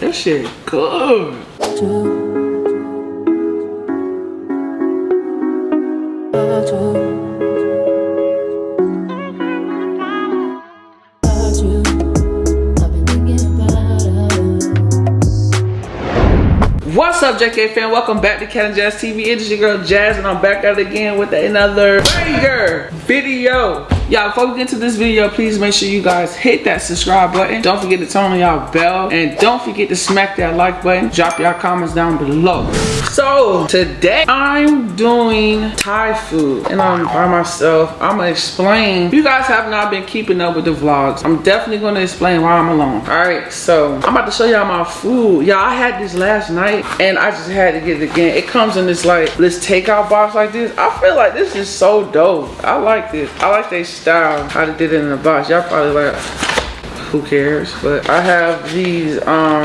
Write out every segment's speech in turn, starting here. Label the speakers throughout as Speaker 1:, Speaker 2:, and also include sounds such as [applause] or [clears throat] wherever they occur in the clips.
Speaker 1: This shit good. What's up, JK fan? Welcome back to Cat and Jazz TV. It is your girl Jazz, and I'm back at it again with another banger video. Y'all, before we get to this video, please make sure you guys hit that subscribe button. Don't forget to turn on y'all bell, and don't forget to smack that like button. Drop y'all comments down below. So today I'm doing Thai food, and I'm by myself. I'm gonna explain. If you guys have not been keeping up with the vlogs, I'm definitely gonna explain why I'm alone. All right, so I'm about to show y'all my food. Y'all, I had this last night, and I just had to get it again. It comes in this like this takeout box like this. I feel like this is so dope. I like this. I like they style how they did it in the box. Y'all probably like, who cares? But I have these um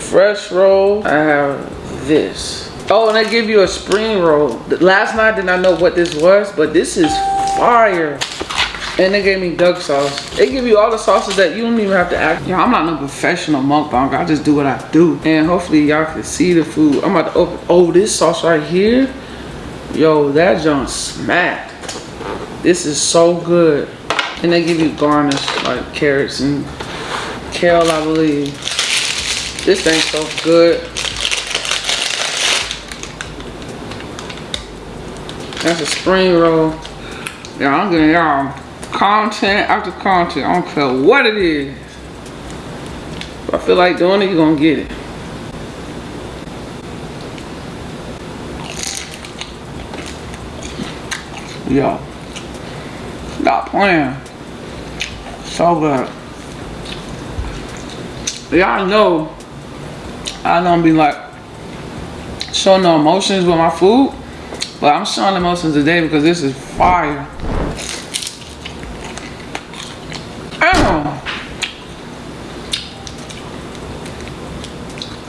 Speaker 1: fresh roll. I have this. Oh, and they give you a spring roll. Last night did not know what this was, but this is fire. And they gave me duck sauce. They give you all the sauces that you don't even have to act. Y'all, I'm not no professional mukbang. I just do what I do. And hopefully y'all can see the food. I'm about to open, oh, this sauce right here. Yo, that junk smacked. This is so good. And they give you garnish, like carrots and kale, I believe. This thing's so good. That's a spring roll. Yeah, I'm getting y'all content after content. I don't care what it is. If I feel like doing it, you're gonna get it. Yo. Stop playing. So good. Y'all know I don't be like showing no emotions with my food. But I'm showing emotions today because this is fire.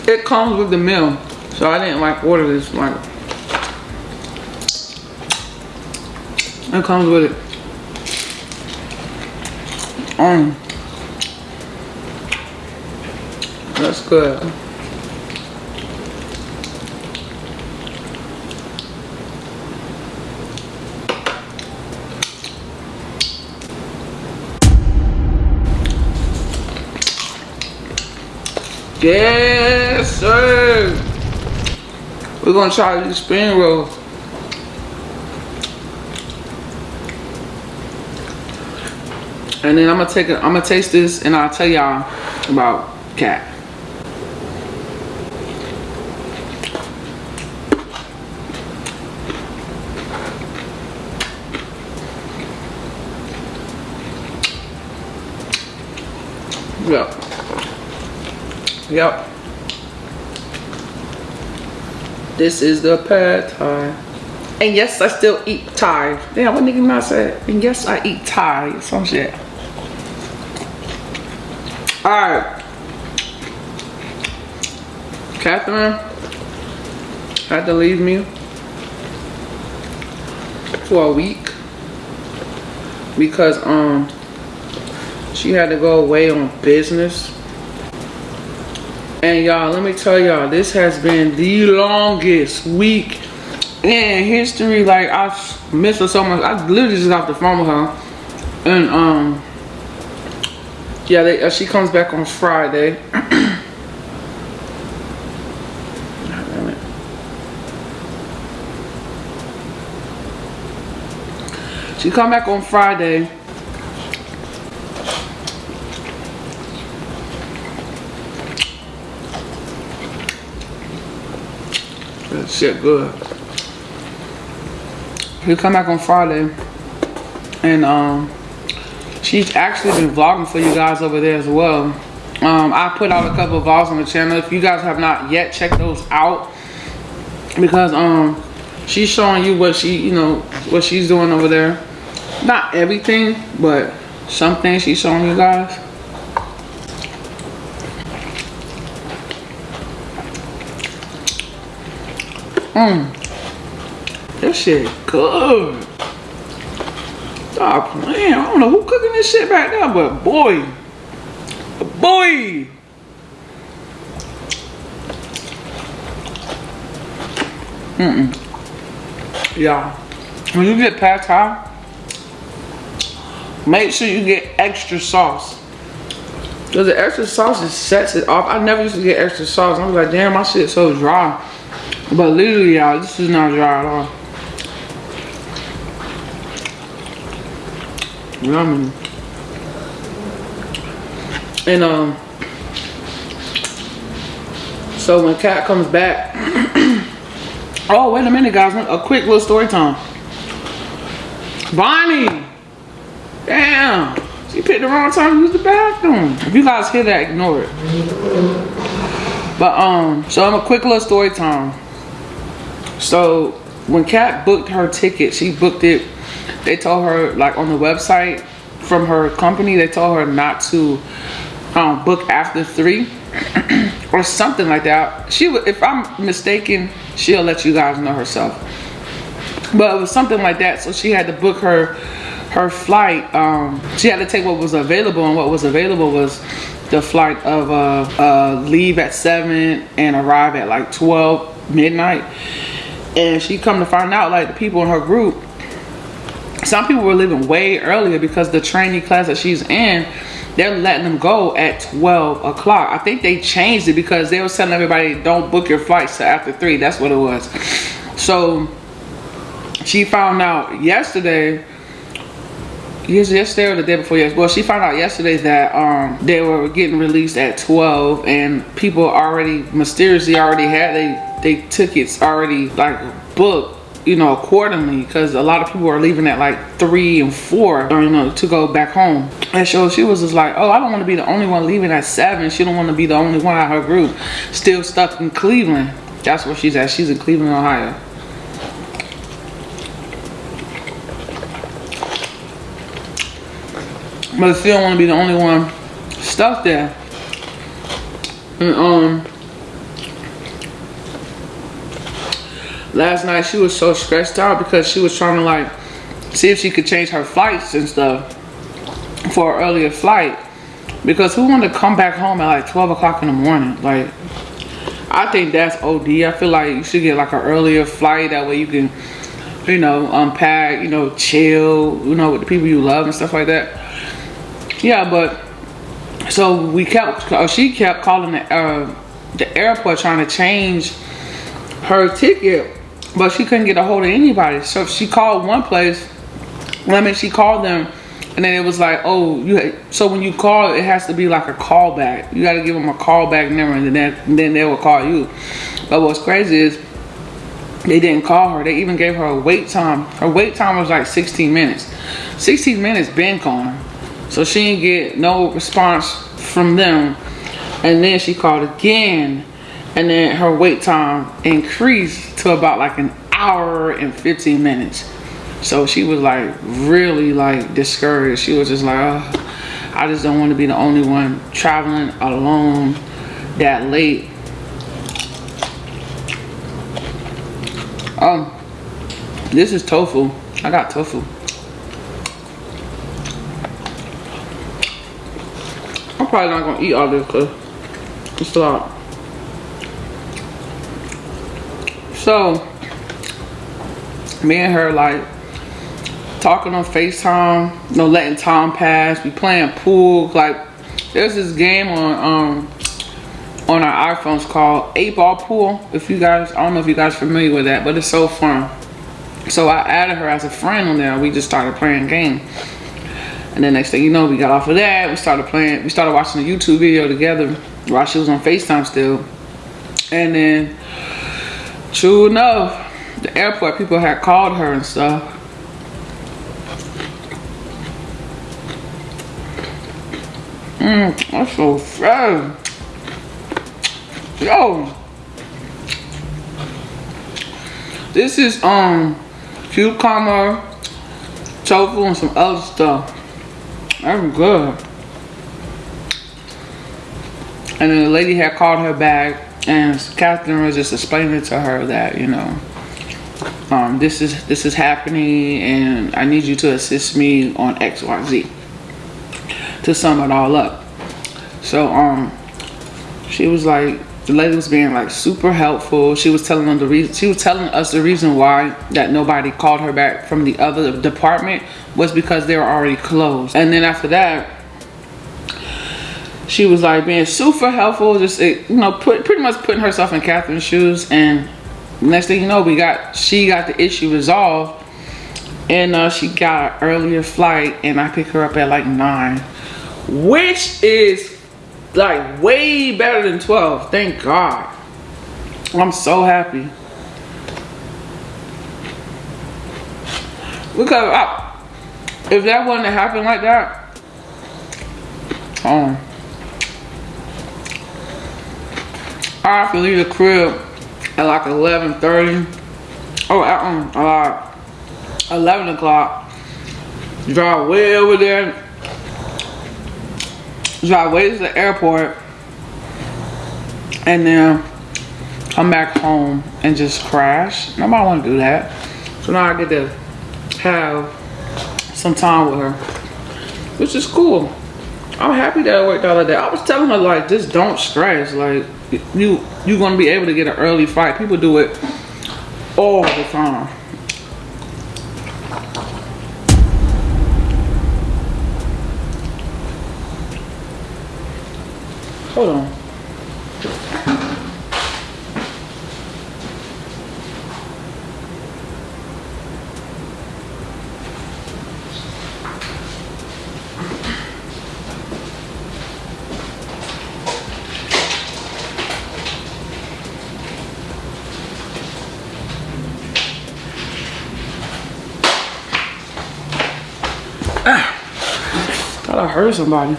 Speaker 1: It comes with the meal. So I didn't like order this like it comes with it. Um that's good. Yes, sir. We're gonna try these spring rolls. And then I'm gonna take it, I'm gonna taste this and I'll tell y'all about cat. Yep. Yep. This is the pad Thai. And yes, I still eat Thai. Damn, what nigga not said? And yes, I eat Thai. Some shit. Alright. Catherine had to leave me for a week because um she had to go away on business and y'all, let me tell y'all, this has been the longest week in history. Like, I miss her so much. I literally just got the phone with her. And, um, yeah, they, uh, she comes back on Friday. [clears throat] she come back on Friday. That shit good. He come back on Friday. And um she's actually been vlogging for you guys over there as well. Um, I put out a couple of vlogs on the channel. If you guys have not yet, checked those out. Because um she's showing you what she, you know, what she's doing over there. Not everything, but some things she's showing you guys. Mmm. This shit good stop playing. I don't know who cooking this shit back there, but boy. Boy. Mm, mm Yeah. When you get pad thai, make sure you get extra sauce. Cause the extra sauce just sets it off. I never used to get extra sauce. I'm like, damn, my shit's so dry. But literally, y'all, this is not dry at all. Yummy. And um, so when Cat comes back, [clears throat] oh wait a minute, guys, a quick little story time. Bonnie, damn. She picked the wrong time to use the bathroom. If you guys hear that, ignore it. But um, so I'm a quick little story time. So when Kat booked her ticket, she booked it. They told her like on the website from her company, they told her not to um, book after three [clears throat] or something like that. She would, if I'm mistaken, she'll let you guys know herself. But it was something like that, so she had to book her her flight, um, she had to take what was available, and what was available was the flight of uh, uh, leave at 7 and arrive at like 12 midnight. And she come to find out, like the people in her group, some people were leaving way earlier because the trainee class that she's in, they're letting them go at 12 o'clock. I think they changed it because they were telling everybody, don't book your flights till after 3. That's what it was. So she found out yesterday yesterday or the day before yes well she found out yesterday that um they were getting released at 12 and people already mysteriously already had they they tickets already like booked you know accordingly because a lot of people are leaving at like three and four or, you know to go back home. And so she was just like oh i don't want to be the only one leaving at seven. She don't want to be the only one out her group. Still stuck in cleveland. That's where she's at. She's in cleveland ohio. But still want to be the only one stuck there. And um, last night she was so stressed out because she was trying to like see if she could change her flights and stuff for an earlier flight. Because who wanted to come back home at like 12 o'clock in the morning? Like, I think that's OD. I feel like you should get like an earlier flight. That way you can, you know, unpack, you know, chill, you know, with the people you love and stuff like that yeah, but so we kept, uh, she kept calling the, uh, the airport trying to change her ticket, but she couldn't get a hold of anybody. So she called one place. I mean, she called them, and then it was like, oh, you. So when you call, it has to be like a callback. You got to give them a callback number, and then and then they will call you. But what's crazy is they didn't call her. They even gave her a wait time. Her wait time was like 16 minutes. 16 minutes been calling. So she didn't get no response from them. And then she called again. And then her wait time increased to about like an hour and 15 minutes. So she was like really like discouraged. She was just like, oh, I just don't want to be the only one traveling alone that late. Um, this is tofu. I got tofu. I'm probably not gonna eat all this because it's a lot. So, me and her like talking on FaceTime, you know, letting time pass. We playing pool. Like, there's this game on um on our iPhones called 8 Ball Pool. If you guys, I don't know if you guys familiar with that, but it's so fun. So I added her as a friend on there. And we just started playing game. And then next thing you know, we got off of that. We started playing, we started watching a YouTube video together while she was on FaceTime still. And then, true enough, the airport people had called her and stuff. Mmm, that's so fresh. Yo. This is um cucumber, tofu, and some other stuff. I'm good. And then the lady had called her back and Catherine was just explaining to her that, you know, um, this is this is happening and I need you to assist me on XYZ to sum it all up. So um she was like, the lady was being like super helpful. She was telling them the reason. She was telling us the reason why that nobody called her back from the other department was because they were already closed. And then after that, she was like being super helpful. Just you know, put pretty much putting herself in Catherine's shoes. And next thing you know, we got she got the issue resolved. And uh, she got an earlier flight, and I picked her up at like nine, which is like way better than 12 thank god i'm so happy because I, if that wouldn't to happen like that um i have to leave the crib at like 11.30 oh at um, uh, 11 o'clock drive way over there drive way to the airport and then come back home and just crash. Nobody want to do that. So now I get to have some time with her, which is cool. I'm happy that it worked out like that. I was telling her like, just don't stress. Like you, you're gonna be able to get an early fight. People do it all the time. Hold on. I heard somebody.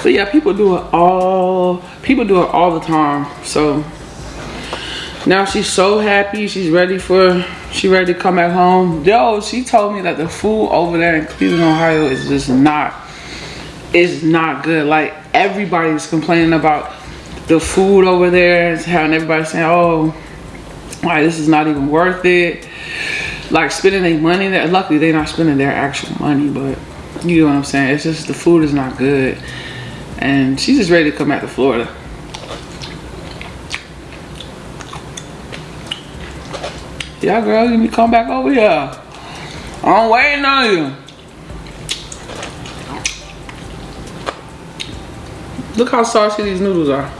Speaker 1: So yeah, people do it all, people do it all the time. So now she's so happy. She's ready for, she ready to come back home. Yo, she told me that the food over there in Cleveland, Ohio is just not, is not good. Like everybody's complaining about the food over there and everybody saying, oh, why this is not even worth it. Like spending their money there. Luckily, they're not spending their actual money, but you know what I'm saying? It's just the food is not good and she's just ready to come back to Florida. Yeah, girl, you me come back over here. I'm waiting on you. Look how saucy these noodles are.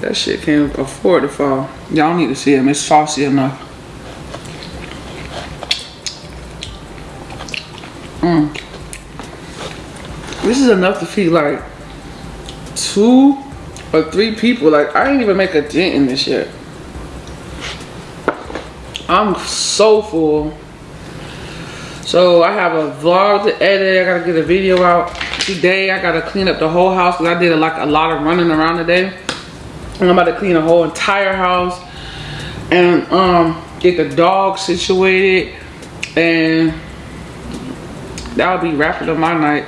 Speaker 1: That shit can't afford to fall. Y'all need to see them. It's saucy enough. This is enough to feed like two or three people. Like I didn't even make a dent in this yet. I'm so full. So I have a vlog to edit. I gotta get a video out today. I gotta clean up the whole house because I did like a lot of running around today. And I'm about to clean the whole entire house and um get the dog situated and that'll be wrapping up my night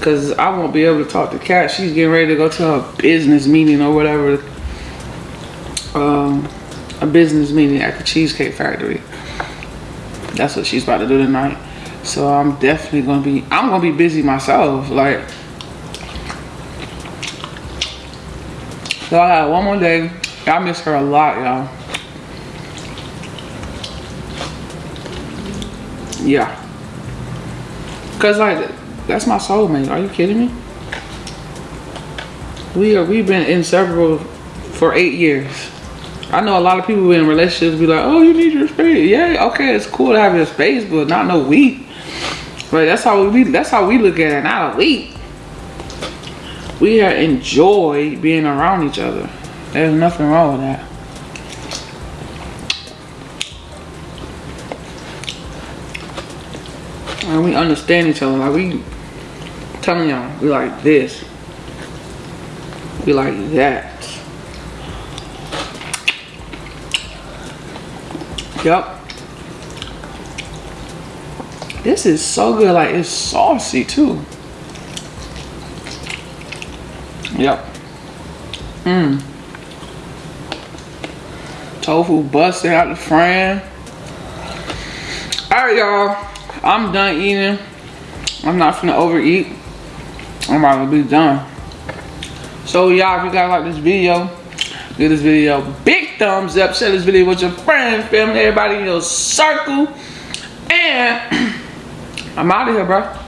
Speaker 1: because I won't be able to talk to Kat. She's getting ready to go to a business meeting or whatever. Um, a business meeting at the Cheesecake Factory. That's what she's about to do tonight. So I'm definitely gonna be, I'm gonna be busy myself. Like, so I have one more day. I miss her a lot, y'all. Yeah. Cause like, that's my soulmate. Are you kidding me? We are we've been inseparable for eight years. I know a lot of people in relationships be like, oh, you need your space. Yeah, okay, it's cool to have your space, but not no week. But that's how we that's how we look at it, not a week. We enjoy being around each other. There's nothing wrong with that. And we understand each other. Like we telling y'all, we like this. We like that. Yup. This is so good. Like, it's saucy, too. Yep. Mmm. Tofu busting out the frame. Alright, y'all. I'm done eating. I'm not gonna overeat. I'm about to be done. So y'all, if you guys like this video, give this video big thumbs up. Share this video with your friends, family, everybody in your circle. And [clears throat] I'm out of here, bro.